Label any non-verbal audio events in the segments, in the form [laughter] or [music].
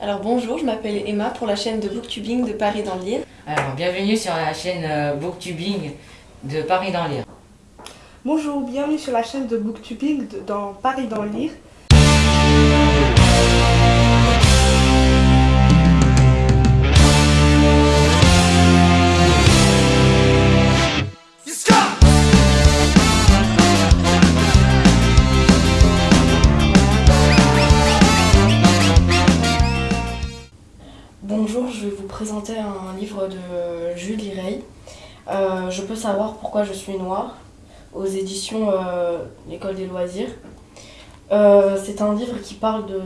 Alors bonjour, je m'appelle Emma pour la chaîne de Booktubing de Paris dans le Lire. Alors bienvenue sur la chaîne euh, Booktubing de Paris dans le Lire. Bonjour, bienvenue sur la chaîne de Booktubing de- dans Paris dans le Lire. Savoir pourquoi je suis noire aux éditions euh, L'École des loisirs. Euh, c'est un livre qui parle de,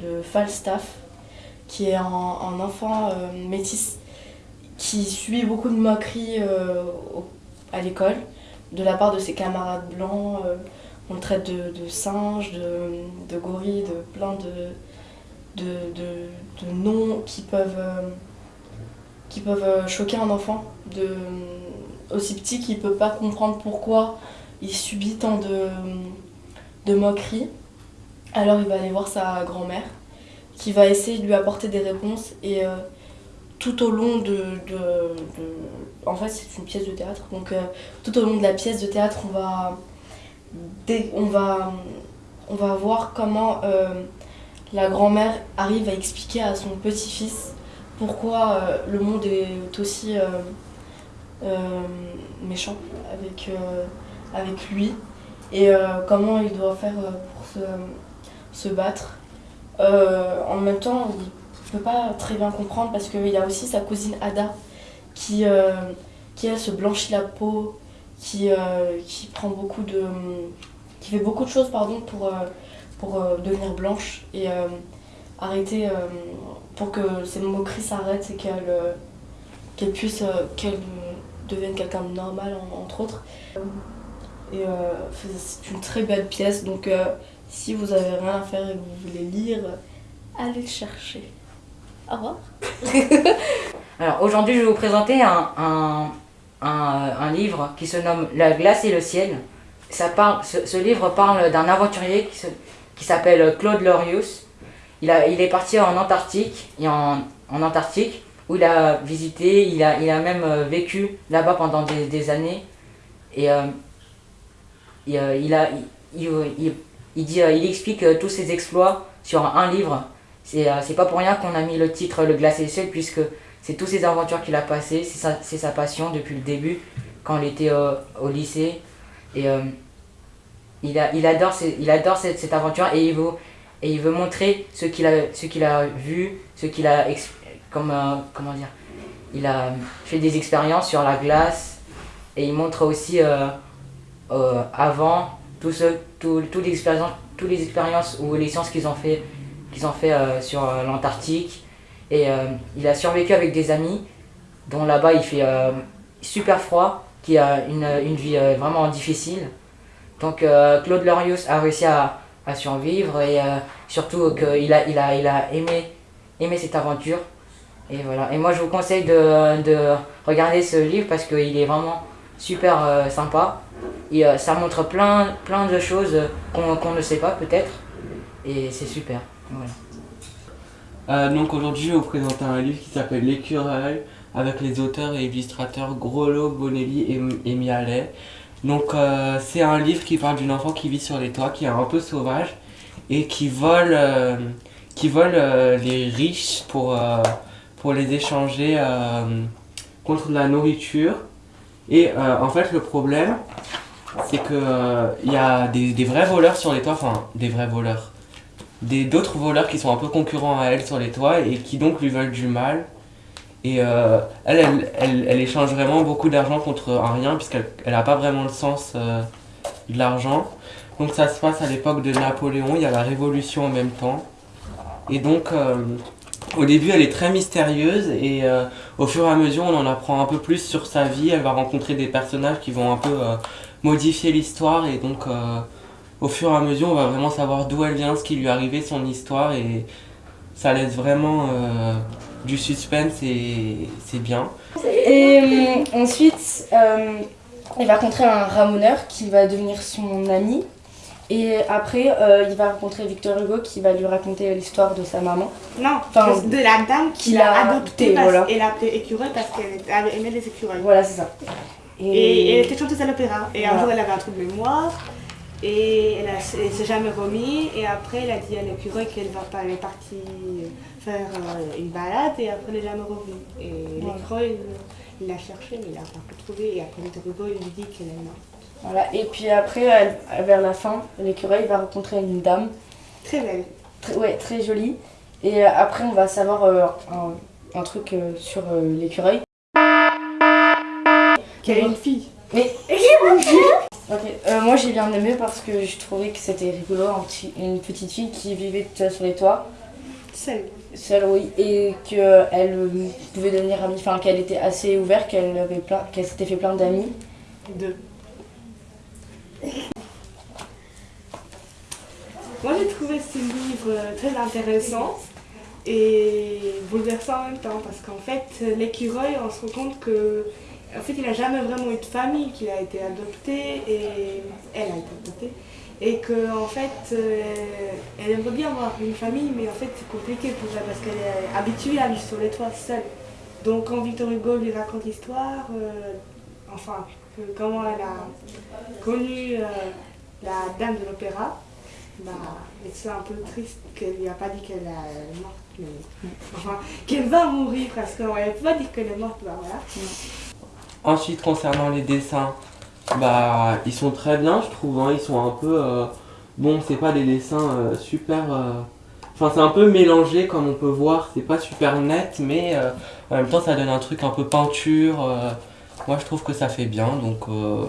de Falstaff, qui est un, enfant euh, qui subit beaucoup de moqueries euh, à l'école de la part de ses camarades blancs. euh, on le traite de, de singe, de, de gorille, de plein de, de, de- noms qui peuvent, qui peuvent choquer un enfant de, aussi petit qu'il ne peut pas comprendre pourquoi il subit tant de, de moqueries. Alors il va aller voir sa grand-mère qui va essayer de lui apporter des réponses et euh, tout au long de, de- En fait c'est une pièce de théâtre, donc euh, tout au long de la pièce de théâtre on va, on va, on va voir comment... euh, la grand-mère arrive à expliquer à son petit-fils pourquoi le monde est aussi méchant avec, euh, avec lui et euh, comment il doit faire euh, pour se, se battre. Euh, en même temps, il ne peut pas très bien comprendre parce qu'il y a aussi sa cousine Ada qui, euh, qui elle, se blanchit la peau, qui, euh, qui prend beaucoup de. qui fait beaucoup de choses pardon, pour. euh, pour euh, devenir blanche et euh, arrêter euh, pour que ces moqueries s'arrêtent et qu'elle euh, puisse euh, euh, devienne quelqu'un de normal en- entre autres et euh, c'est une très belle pièce donc euh, si vous avez rien à faire et que vous voulez lire allez le chercher au revoir [laughs] Alors aujourd'hui je vais vous présenter un, un, un- livre qui se nomme La glace et le ciel. Ça parle, ce, livre parle d'un aventurier qui, qui s'appelle Claude Lorius. Il, a, il est parti en Antarctique, et en, en Antarctique où il a visité, il a, même euh, vécu là-bas pendant des, années. Et il, explique euh, tous ses exploits sur un livre. C'est euh, c'est pas pour rien qu'on a mis le titre Le le ciel puisque c'est toutes ces aventures qu'il a passées, c'est sa, passion depuis le début, quand il était au lycée. Et il, adore, cette, aventure et il veut, montrer ce qu'il a, ce a vu, ce qu'il a. ex- Comme, euh, comment dire Il a fait des expériences sur la glace et il montre aussi euh, euh, avant tout ce, tout, les expériences, toutes les expériences ou les sciences qu'ils ont fait, qu'ils ont fait sur l'Antarctique. Et il a survécu avec des amis, dont là-bas il fait super froid, qui a une, une vie vraiment difficile. Donc Claude Lorius a réussi à, à survivre et surtout qu'il a, il a, il a aimé, aimé cette aventure. Et voilà. Et moi je vous conseille de, de regarder ce livre parce qu'il est vraiment super euh, sympa. Et euh, ça montre plein, plein de choses qu'on ne sait pas peut-être. Et c'est super. Voilà. Euh, donc aujourd'hui, je vais vous présenter un livre qui s'appelle L'écureuil avec les auteurs et illustrateurs Grollo, Bonelli et, et Mialet. Donc euh, c'est un livre qui parle d'une enfant qui vit sur les toits, qui est un peu sauvage et qui vole, qui vole les riches pour, pour les échanger euh, contre de la nourriture. Et euh, en fait le problème, c'est que euh, il y a des, des vrais voleurs sur les toits, enfin des vrais voleurs d'autres voleurs qui sont un peu concurrents à elle sur les toits et qui donc lui veulent du mal. Et euh, elle, elle, elle, elle échange vraiment beaucoup d'argent contre un rien puisqu'elle elle a pas vraiment le sens euh, de l'argent. Donc ça se passe à l'époque de Napoléon, il y a la révolution en même temps. Et donc euh, au début elle est très mystérieuse et euh, au fur et à mesure on en apprend un peu plus sur sa vie. Elle va rencontrer des personnages qui vont un peu euh, modifier l'histoire et donc euh, au fur et à mesure, on va vraiment savoir d'où elle vient, ce qui lui est arrivé, son histoire, et ça laisse vraiment du suspense et c'est bien. Et ensuite, il va rencontrer un ramoneur qui va devenir son ami. Et après, euh, il va rencontrer Victor Hugo qui va lui raconter l'histoire de sa maman. Non, Enfin, de la dame qui qui l'a l'a adopté adopté, parce voilà. qu'elle appelait écureuil parce qu'elle aimé les écureuils. Voilà, c'est ça. Et, elle était chanteuse à l'opéra. Et un jour, elle avait un trou de mémoire. Et elle, a- elle s'est jamais remis. Et après, elle a dit à l'écureuil qu'elle va pas, elle est partie faire euh, une balade. Et après, elle n'est jamais revenue. Et l'écureuil, euh, il l'a cherché, mais il l'a pas retrouvé. Et après, Victor Hugo, il lui dit qu'elle est morte. Voilà. Et puis après, elle- vers la fin, l'écureuil va rencontrer une dame Très belle. très, ouais, très jolie. Et euh, après, on va savoir euh, un, un truc euh, sur euh, l'écureuil. Qu'elle est une fille. Mais. Ok, moi j'ai bien aimé parce que je trouvais que c'était rigolo, un petit- une petite fille qui vivait sur les toits, Seule. seule oui, et qu'elle pouvait devenir amie, enfin qu'elle était assez ouverte, qu'elle qu'elle s'était fait plein d'amis. Deux. Moi j'ai trouvé ce livre euh, très intéressant et bouleversant en même temps parce qu'en fait l'écureuil on se rend compte que en fait il n'a jamais vraiment eu de famille, qu'il a été adopté et elle a été adoptée et que en fait euh, elle aimerait bien avoir une famille mais en fait c'est compliqué pour elle parce qu'elle est habituée à vivre sur les toits seule. Donc quand Victor Hugo lui raconte l'histoire, euh, enfin que comment elle a connu euh, la dame de l'opéra, bah, et c'est un peu triste qu'elle lui a pas dit qu'elle est morte, mais enfin qu'elle va mourir parce qu'elle ne peut pas dire qu'elle est morte, bah voilà. Ensuite, concernant les dessins, bah, ils sont très bien, je trouve. hein. Ils sont un peu. euh, bon, c'est pas des dessins euh, super. euh, Enfin, c'est un peu mélangé, comme on peut voir. C'est pas super net, mais euh, en même temps, ça donne un truc un peu peinture. euh, moi, je trouve que ça fait bien. Donc, euh,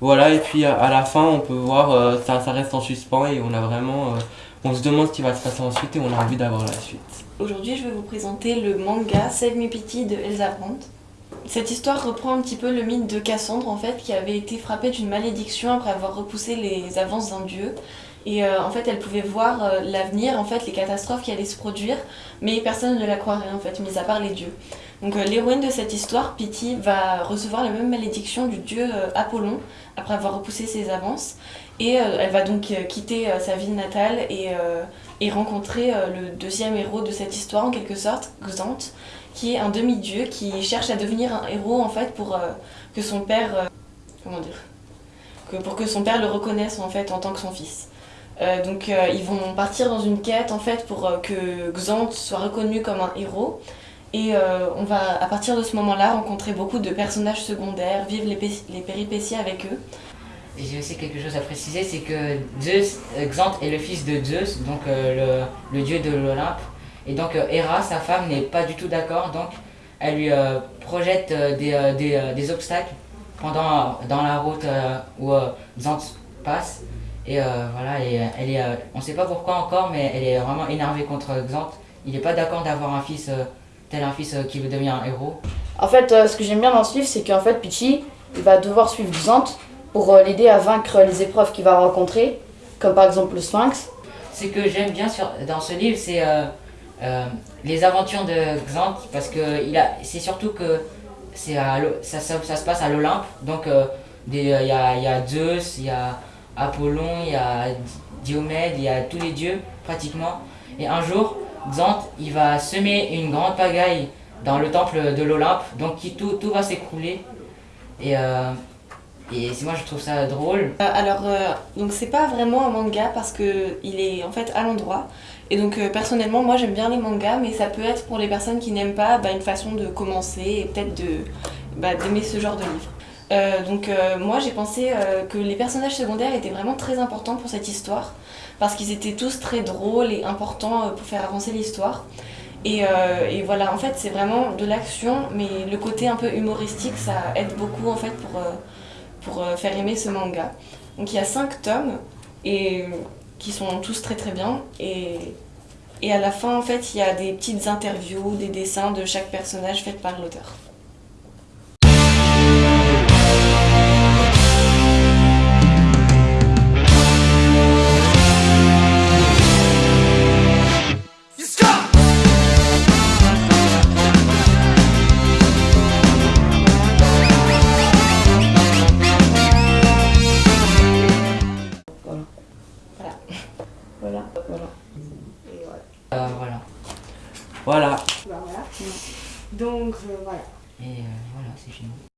voilà. Et puis, à- la fin, on peut voir. euh, ça, ça reste en suspens et on a vraiment. euh, on se demande ce qui va se passer ensuite et on a envie d'avoir la suite. Aujourd'hui, je vais vous présenter le manga Save Me Pity de Elsa Brandt. Cette histoire reprend un petit peu le mythe de Cassandre en fait, qui avait été frappée d'une malédiction après avoir repoussé les avances d'un dieu. Et euh, en fait, elle pouvait voir euh, l'avenir, en fait, les catastrophes qui allaient se produire, mais personne ne la croirait en fait, mis à part les dieux. Donc euh, l'héroïne de cette histoire, Pity, va recevoir la même malédiction du dieu Apollon après avoir repoussé ses avances. Et elle va donc quitter sa ville natale et, et rencontrer le deuxième héros de cette histoire en quelque sorte, Xanthe, qui est un demi-dieu qui cherche à devenir un héros en fait pour que son père comment dire que pour que son père le reconnaisse en fait en tant que son fils. Euh, donc euh, ils vont partir dans une quête en fait pour euh, que Xanthe soit reconnu comme un héros et on va à partir de ce moment-là rencontrer beaucoup de personnages secondaires, vivre les, pé- les péripéties avec eux. J'ai aussi quelque chose à préciser, c'est que Zeus, est le fils de Zeus, donc le, dieu de l'Olympe. Et donc Héra, sa femme, n'est pas du tout d'accord, donc elle lui projette des, obstacles pendant, dans la route où Xanthe passe. Et euh, voilà, et, euh, elle est, euh, on ne sait pas pourquoi encore, mais elle est vraiment énervée contre Xanthe. Il n'est pas d'accord d'avoir un fils, tel un fils qui veut devenir un héros. En fait, ce que j'aime bien dans ce livre, c'est qu'en fait, Pichi, il va devoir suivre Xanthe pour l'aider à vaincre les épreuves qu'il va rencontrer, comme par exemple le Sphinx. Ce que j'aime bien sur, dans ce livre, c'est euh, euh, les aventures de Xanthe, parce que c'est surtout que ça, ça, ça se passe à l'Olympe, donc euh, il y, a, il y a Zeus, il y a Apollon, il y a Di- Diomède, il y a tous les dieux pratiquement. Et un jour, Xanthe, il va semer une grande pagaille dans le temple de l'Olympe, donc tout, tout va s'écrouler. Et, euh, moi je trouve ça drôle. Euh, alors, euh, donc c'est pas vraiment un manga parce que il est en fait à l'endroit. Et donc personnellement, moi j'aime bien les mangas, mais ça peut être pour les personnes qui n'aiment pas bah, une façon de commencer et peut-être de bah, d'aimer ce genre de livre. Euh, donc euh, moi j'ai pensé euh, que les personnages secondaires étaient vraiment très importants pour cette histoire parce qu'ils étaient tous très drôles et importants pour faire avancer l'histoire. Et, voilà, en fait c'est vraiment de l'action, mais le côté un peu humoristique ça aide beaucoup en fait pour, pour faire aimer ce manga. Donc il y a cinq tomes et qui sont tous très très bien et, et à la fin en fait il y a des petites interviews, des dessins de chaque personnage faits par l'auteur. Voilà. Et euh, voilà, c'est fini.